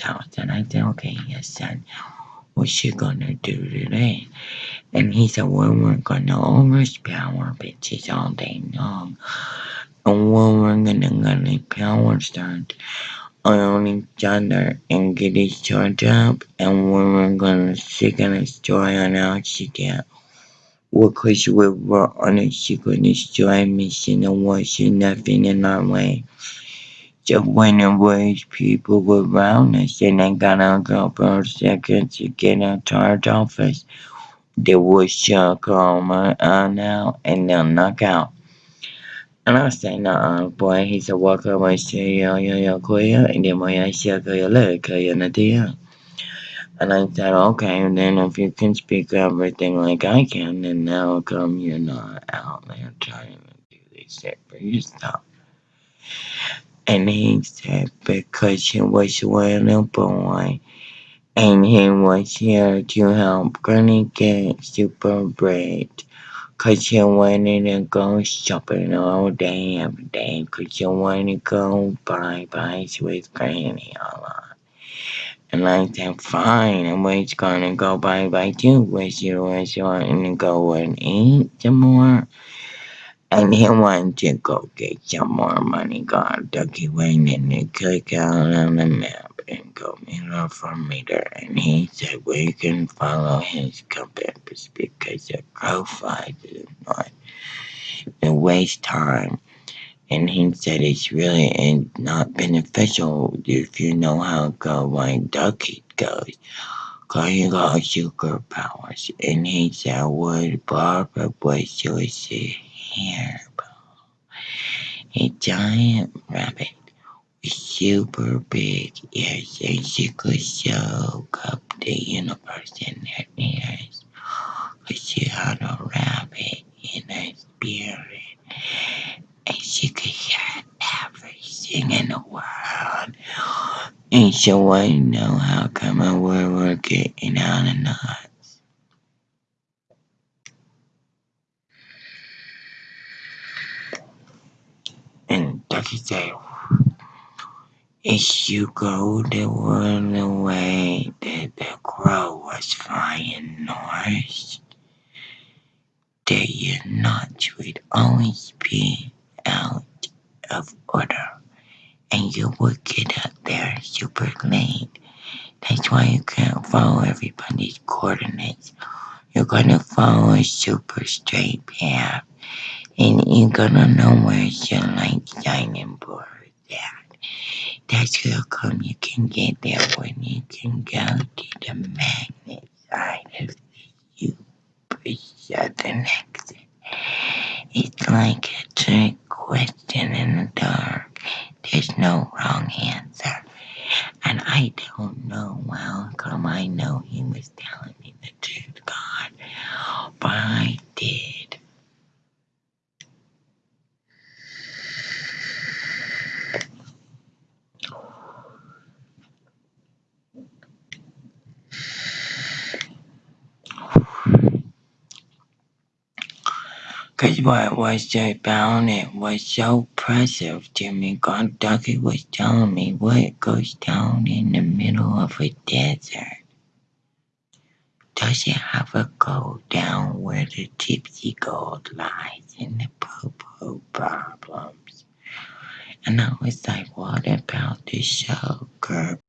House. And I said, okay, yes, son, what's she gonna do today? And he said, well, we're gonna overpower bitches all day long. And when we're gonna gonna power start on each other and get each other up. And when we're gonna she gonna destroy on our get because we were on a secret destroy mission and was nothing in our way. So when there was people around us and I got a couple of seconds to get out our office, they would chuck all my eye out and they'll knock out. And I said, nah, boy. He said, walk up and say, yo, yo, yo, queer. And then my I said, yo, look, Nadia. And I said, okay, and then if you can speak everything like I can, then now come you're not out there trying to do this shit for yourself. And he said, because he was a little boy, and he was here to help Granny get super bread. Cause he wanted to go shopping all day, every day. Cause he wanted to go buy buys with Granny a lot. And I said, fine, and we're gonna go bye bye too with you as you want to go and eat some more. And he wanted to go get some more money. God, Ducky went he the cookout on the map and go meter for meter. And he said we can follow his compass because the flies is not to waste time and he said it's really not beneficial if you know how to go Ducky goes. Cause you got superpowers. And he said just a hairball. A giant rabbit with super big ears and she could soak up the universe in her ears. Cause she had a rabbit in her spirit and she could hear everything in the world. And so I know how come I were getting out. And Ducky if you go the one way that the crow was flying north, that your nuts would always be out of order and you would get up there super late. That's why you can't follow everybody's coordinates. You're gonna follow a super straight path and you're gonna know where your light shining board is at. That's how come you can get there when you can go to the magnet side of the super the next. It's like a trick question in the dark. There's no wrong answer. And I don't know how come I know he was telling me the truth, God. But I did. Cause what was so about it was so impressive to me. God Ducky was telling me what goes down in the middle of a desert. Does it have a go down where the gypsy gold lies in the poo-poo problems? And I was like, what about the Kirk?